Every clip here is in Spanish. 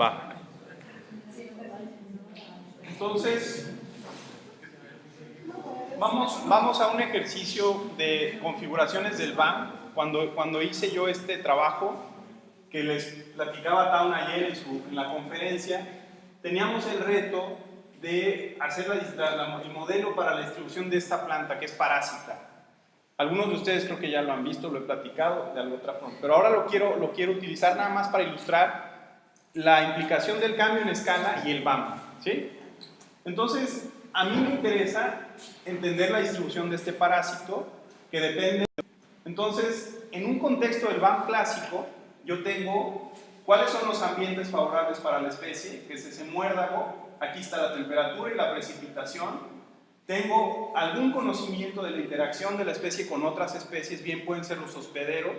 Va. Entonces, vamos, vamos a un ejercicio de configuraciones del BAM. Cuando, cuando hice yo este trabajo, que les platicaba Town ayer en, su, en la conferencia, teníamos el reto de hacer el modelo para la distribución de esta planta, que es parásita. Algunos de ustedes creo que ya lo han visto, lo he platicado de alguna otra forma, pero ahora lo quiero, lo quiero utilizar nada más para ilustrar la implicación del cambio en escala y el BAM. ¿sí? Entonces, a mí me interesa entender la distribución de este parásito que depende. Entonces, en un contexto del BAM clásico, yo tengo cuáles son los ambientes favorables para la especie, que es ese muérdago, aquí está la temperatura y la precipitación, tengo algún conocimiento de la interacción de la especie con otras especies, bien pueden ser los hospederos,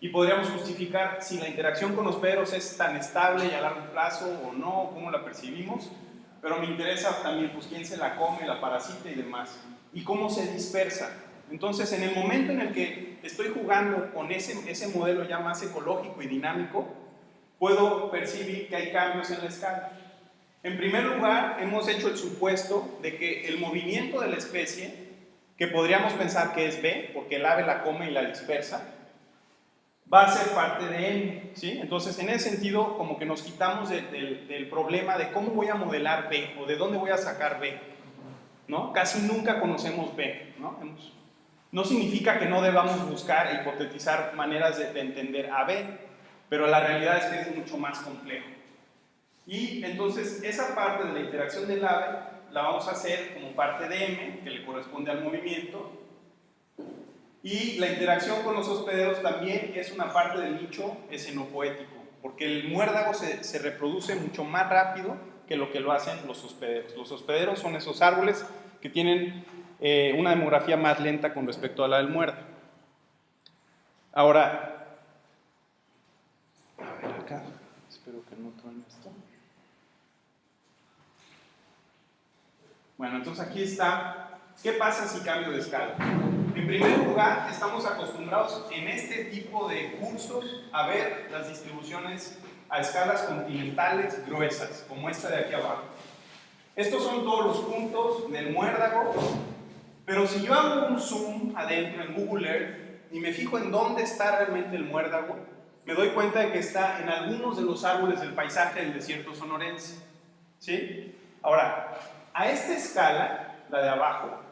y podríamos justificar si la interacción con hospederos es tan estable y a largo plazo o no, cómo la percibimos, pero me interesa también pues, quién se la come, la parasita y demás, y cómo se dispersa. Entonces, en el momento en el que estoy jugando con ese, ese modelo ya más ecológico y dinámico, puedo percibir que hay cambios en la escala. En primer lugar, hemos hecho el supuesto de que el movimiento de la especie, que podríamos pensar que es B, porque el ave la come y la dispersa, va a ser parte de N, ¿sí? Entonces, en ese sentido, como que nos quitamos del problema de cómo voy a modelar B o de dónde voy a sacar B, ¿no? Casi nunca conocemos B, ¿no? no significa que no debamos buscar e hipotetizar maneras de, de entender a B, pero la realidad es que es mucho más complejo. Y entonces esa parte de la interacción del ave la vamos a hacer como parte de M, que le corresponde al movimiento, y la interacción con los hospederos también es una parte del nicho escenopoético, porque el muérdago se, reproduce mucho más rápido que lo que lo hacen los hospederos. Los hospederos son esos árboles que tienen eh, una demografía más lenta con respecto a la del muérdago. Ahora, a ver acá, espero que no truene esto. Bueno, entonces aquí está, ¿qué pasa si cambio de escala? En primer lugar, estamos acostumbrados en este tipo de cursos a ver las distribuciones a escalas continentales gruesas, como esta de aquí abajo. Estos son todos los puntos del muérdago, pero si yo hago un zoom adentro en Google Earth y me fijo en dónde está realmente el muérdago, me doy cuenta de que está en algunos de los árboles del paisaje del desierto sonorense. ¿Sí? Ahora, a esta escala, la de abajo,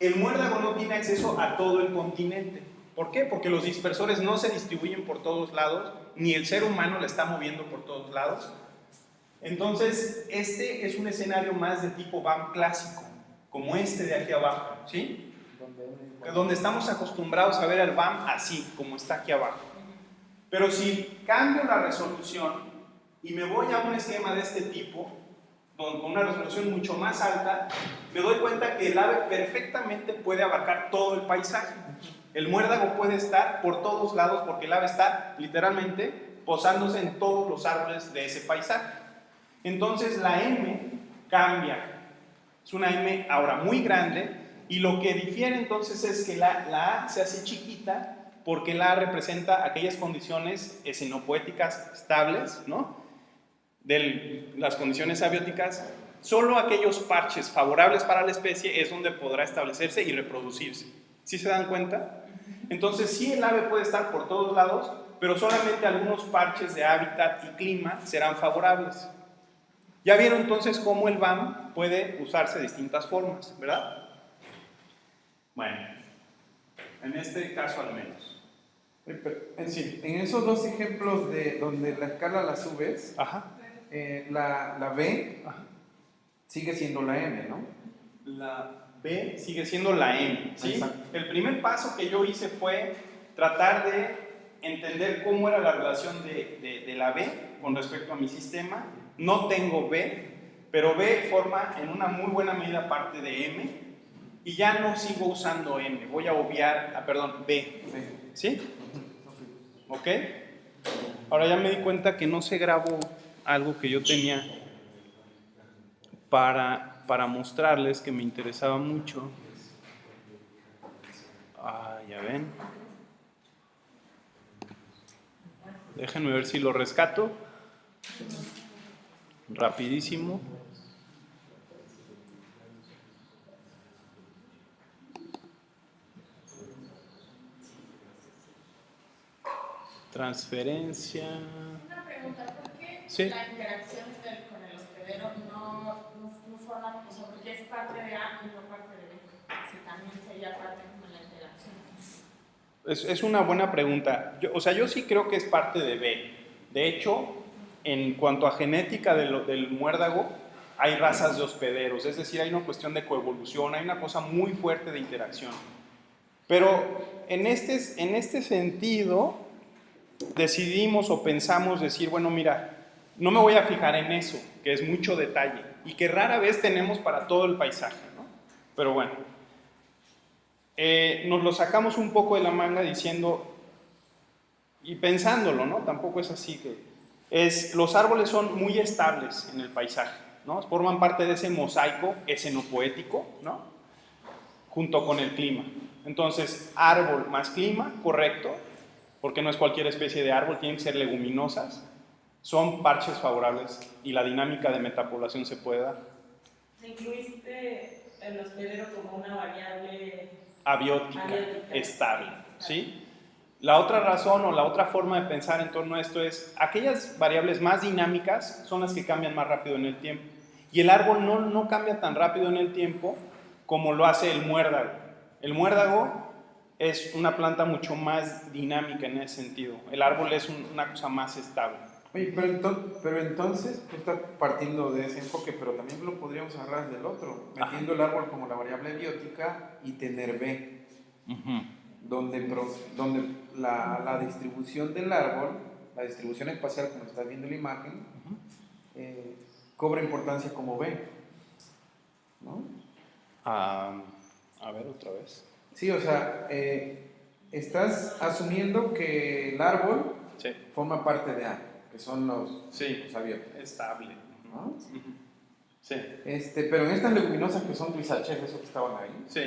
el muérdago no tiene acceso a todo el continente. ¿Por qué? Porque los dispersores no se distribuyen por todos lados, ni el ser humano la está moviendo por todos lados. Entonces, este es un escenario más de tipo BAM clásico, como este de aquí abajo, ¿sí? Donde estamos acostumbrados a ver el BAM así, como está aquí abajo. Pero si cambio la resolución y me voy a un esquema de este tipo, con una resolución mucho más alta, me doy cuenta que el ave perfectamente puede abarcar todo el paisaje. El muérdago puede estar por todos lados porque el ave está literalmente posándose en todos los árboles de ese paisaje. Entonces la M cambia. Es una M ahora muy grande y lo que difiere entonces es que la, la A se hace chiquita porque la A representa aquellas condiciones escenopoéticas estables, ¿no? De las condiciones abióticas, solo aquellos parches favorables para la especie es donde podrá establecerse y reproducirse. ¿Sí se dan cuenta? Entonces sí el ave puede estar por todos lados, pero solamente algunos parches de hábitat y clima serán favorables. Ya vieron entonces cómo el BAM puede usarse de distintas formas, ¿verdad? Bueno, en este caso al menos. En, sí. en esos dos ejemplos de donde la escala la subes, Ajá. Eh, la, la, B sigue siendo la M, ¿no? La B sigue siendo la M, ¿sí? El primer paso que yo hice fue tratar de entender cómo era la relación de, de, de, la B con respecto a mi sistema. No tengo B, pero B forma en una muy buena medida parte de M y ya no sigo usando M, voy a obviar, ah, perdón, B, ¿sí? ¿Ok? Ahora ya me di cuenta que no se grabó algo que yo tenía para, para mostrarles que me interesaba mucho. Ah, ya ven. Déjenme ver si lo rescato. Rapidísimo. Transferencia. Una pregunta, ¿por qué Sí. la interacción del- con el hospedero no, no, no forma, o sea, porque es parte de A y no parte de B? Si también sería parte como la interacción. Es, es una buena pregunta. Yo- o sea, yo sí creo que es parte de B. De hecho, en cuanto a genética de lo- del muérdago, hay razas de hospederos, es decir, hay una cuestión de coevolución, hay una cosa muy fuerte de interacción. Pero en este, en este sentido, decidimos o pensamos decir, bueno, mira, no me voy a fijar en eso, que es mucho detalle y que rara vez tenemos para todo el paisaje, ¿no? Pero bueno, eh, nos lo sacamos un poco de la manga diciendo y pensándolo, ¿no? Tampoco es así que es los árboles son muy estables en el paisaje, ¿no? Forman parte de ese mosaico escenopoético, ¿no? Junto con el clima. Entonces, árbol más clima, correcto, porque no es cualquier especie de árbol, tienen que ser leguminosas, son parches favorables y la dinámica de metapoblación se puede dar. Incluiste el hospedero como una variable abiótica, Abiótica. estable, ¿sí? La otra razón o la otra forma de pensar en torno a esto es, aquellas variables más dinámicas son las que cambian más rápido en el tiempo. Y el árbol no, no cambia tan rápido en el tiempo como lo hace el muérdago. El muérdago es una planta mucho más dinámica en ese sentido. El árbol es un- una cosa más estable. Oye, pero, enton- pero entonces tú estás partiendo de ese enfoque, pero también lo podríamos agarrar del otro, Ajá. metiendo el árbol como la variable biótica y tener B, donde, la, la distribución del árbol, la distribución espacial, como estás viendo en la imagen, eh, cobra importancia como B. ¿no? A ver otra vez. Sí, o sea, eh, estás asumiendo que el árbol Sí, forma parte de A, que son los, sí, los abiertos. estable. ¿no? Sí, Este, pero en estas leguminosas que son huizaches, esos que estaban ahí, sí.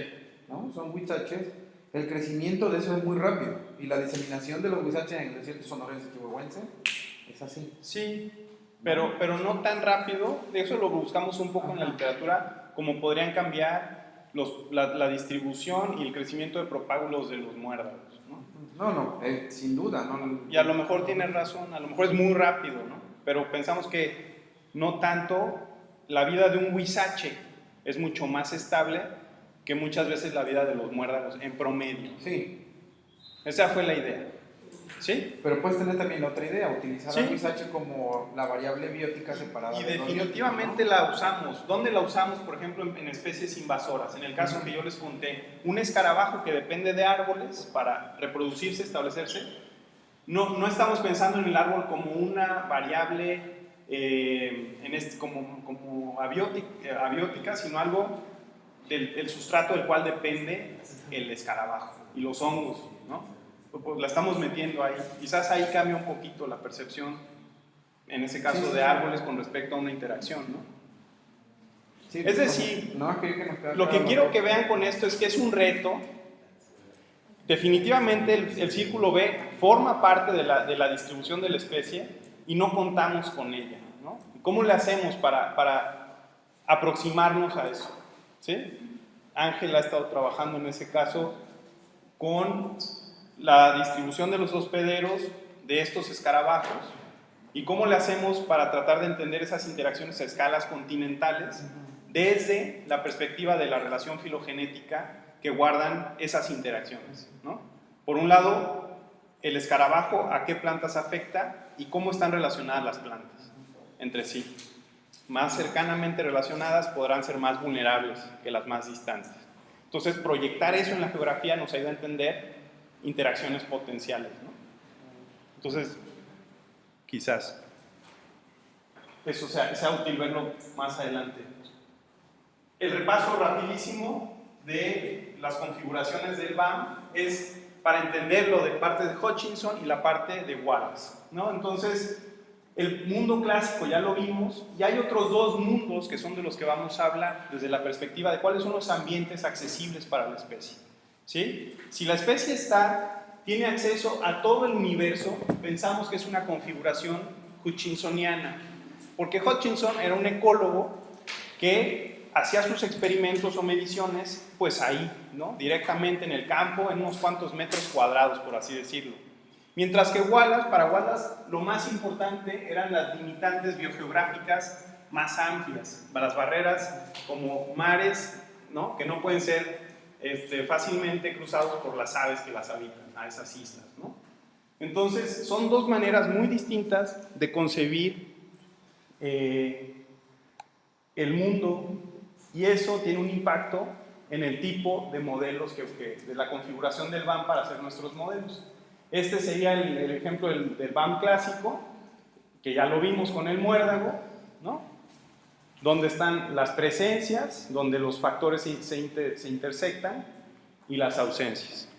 ¿no? Son huizaches, el crecimiento de eso es muy rápido. Y la diseminación de los huizaches en el desierto sonorense chihuahuense es así. Sí, pero, pero no tan rápido. De eso lo buscamos un poco en la literatura, como podrían cambiar los, la, la distribución y el crecimiento de propágulos de los muérdagos. ¿no? No, no, eh, sin duda. No, Y a lo mejor tienes razón, a lo mejor es muy rápido, ¿no? pero pensamos que no tanto la vida de un huizache es mucho más estable que muchas veces la vida de los muérdagos en promedio. Sí, Esa fue la idea. ¿Sí? pero puedes tener también otra idea, utilizar Sí. al huizache como la variable biótica separada. Y de definitivamente bióticos, la usamos. ¿Dónde la usamos? Por ejemplo, en, en especies invasoras. En el caso que yo les conté, un escarabajo que depende de árboles para reproducirse, establecerse. No, no estamos pensando en el árbol como una variable eh, en este, como, como abiótica, eh, abiótica, sino algo del el sustrato del cual depende el escarabajo y los hongos, ¿no? La estamos metiendo ahí. Quizás ahí cambia un poquito la percepción, en ese caso Sí, sí. de árboles con respecto a una interacción, ¿no? Sí, Es decir, no, es que, que Lo que quiero que vean con esto es que es un reto. Definitivamente el, el círculo B forma parte de la, de la distribución de la especie y no contamos con ella. ¿no? ¿Cómo le hacemos para, para aproximarnos a eso? ¿Sí? Ángela ha estado trabajando en ese caso con la distribución de los hospederos de estos escarabajos y cómo le hacemos para tratar de entender esas interacciones a escalas continentales desde la perspectiva de la relación filogenética que guardan esas interacciones. ¿no? Por un lado, el escarabajo a qué plantas afecta y cómo están relacionadas las plantas entre sí. Más cercanamente relacionadas podrán ser más vulnerables que las más distantes. Entonces, proyectar eso en la geografía nos ayuda a entender interacciones potenciales. Entonces, quizás eso sea, útil verlo más adelante. El repaso rapidísimo de las configuraciones del BAM es para entenderlo de parte de Hutchinson y la parte de Wallace. ¿no? Entonces, el mundo clásico ya lo vimos y hay otros dos mundos que son de los que vamos a hablar desde la perspectiva de cuáles son los ambientes accesibles para la especie. Si la especie está, tiene acceso a todo el universo, pensamos que es una configuración hutchinsoniana. Porque Hutchinson era un ecólogo que hacía sus experimentos o mediciones pues ahí, ¿no? directamente en el campo, en unos cuantos metros cuadrados, por así decirlo. Mientras que Wallace, para Wallace lo más importante eran las limitantes biogeográficas más amplias, las barreras como mares, ¿no? que no pueden ser este, fácilmente cruzados por las aves que las habitan, a esas islas. ¿no? Entonces, son dos maneras muy distintas de concebir eh, el mundo y eso tiene un impacto en el tipo de modelos, que, de la configuración del BAM para hacer nuestros modelos. Este sería el, ejemplo del, del, BAM clásico, que ya lo vimos con el muérdago, ¿no? Donde están las presencias, donde los factores se, se, inter, se intersectan, y las ausencias.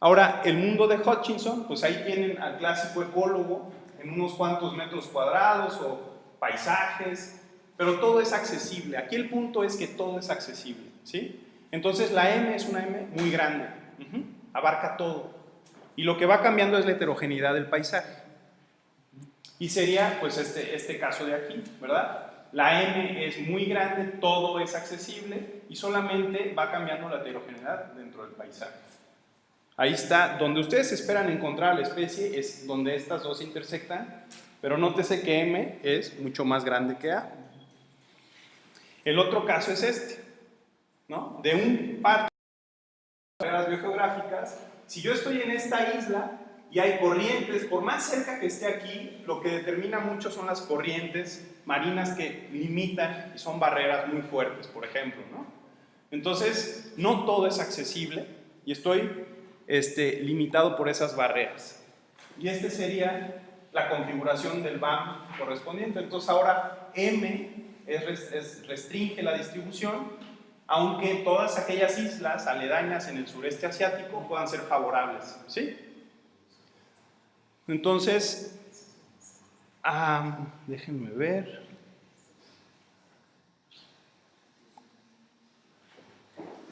Ahora, el mundo de Hutchinson, pues ahí tienen al clásico ecólogo en unos cuantos metros cuadrados o paisajes, pero todo es accesible. Aquí el punto es que todo es accesible, ¿sí? Entonces la M es una M muy grande, abarca todo. Y lo que va cambiando es la heterogeneidad del paisaje. Y sería pues este, este caso de aquí, ¿verdad? La M es muy grande, todo es accesible y solamente va cambiando la heterogeneidad dentro del paisaje. Ahí está, donde ustedes esperan encontrar la especie es donde estas dos intersectan, pero nótese que M es mucho más grande que A. El otro caso es este, ¿no? De un par de barreras biogeográficas, si yo estoy en esta isla y hay corrientes, por más cerca que esté aquí, lo que determina mucho son las corrientes marinas que limitan y son barreras muy fuertes, por ejemplo, ¿no? Entonces, no todo es accesible y estoy este, limitado por esas barreras. Y esta sería la configuración del BAM correspondiente. Entonces, ahora M es, es, restringe la distribución, aunque todas aquellas islas aledañas en el sureste asiático puedan ser favorables, ¿sí? Entonces, ah, déjenme ver.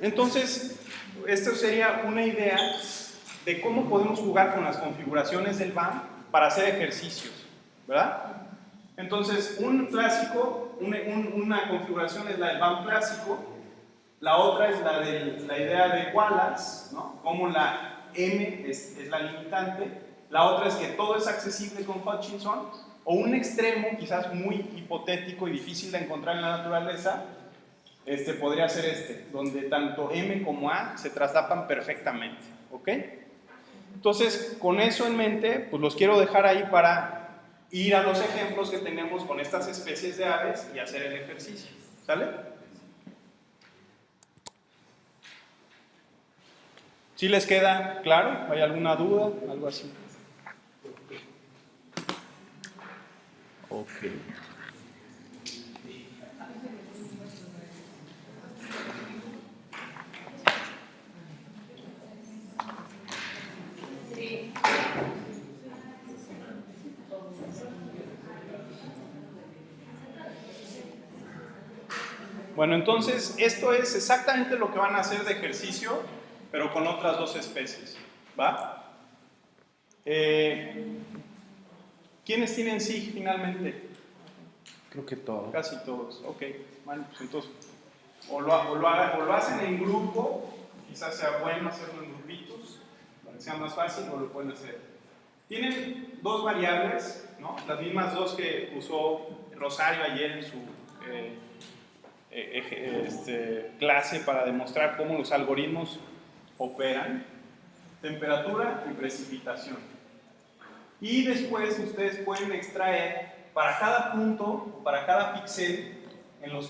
Entonces, esto sería una idea de cómo podemos jugar con las configuraciones del BAM para hacer ejercicios, ¿verdad? Entonces, un clásico, un, un, una configuración es la del BAM clásico, la otra es la de la idea de Wallace, ¿no? Como la M es la limitante, la otra es que todo es accesible con Hutchinson, o un extremo, quizás muy hipotético y difícil de encontrar en la naturaleza, este podría ser este, donde tanto M como A se traslapan perfectamente, ¿ok? Entonces, con eso en mente, pues los quiero dejar ahí para ir a los ejemplos que tenemos con estas especies de aves y hacer el ejercicio, ¿sale? ¿Sí les queda claro? ¿Hay alguna duda? Algo así. Ok. Bueno, entonces esto es exactamente lo que van a hacer de ejercicio, pero con otras dos especies, ¿va? Eh, ¿Quiénes tienen SIG finalmente? Creo que todos. Casi todos, ok. Bueno, pues entonces, o lo, o lo, hagan, o lo hacen en grupo, quizás sea bueno hacerlo en grupitos, para que sea más fácil, o lo pueden hacer. Tienen dos variables, ¿no? Las mismas dos que usó Rosario ayer en su... Eh, este, clase para demostrar cómo los algoritmos operan, temperatura y precipitación. Y después ustedes pueden extraer para cada punto, para cada píxel en los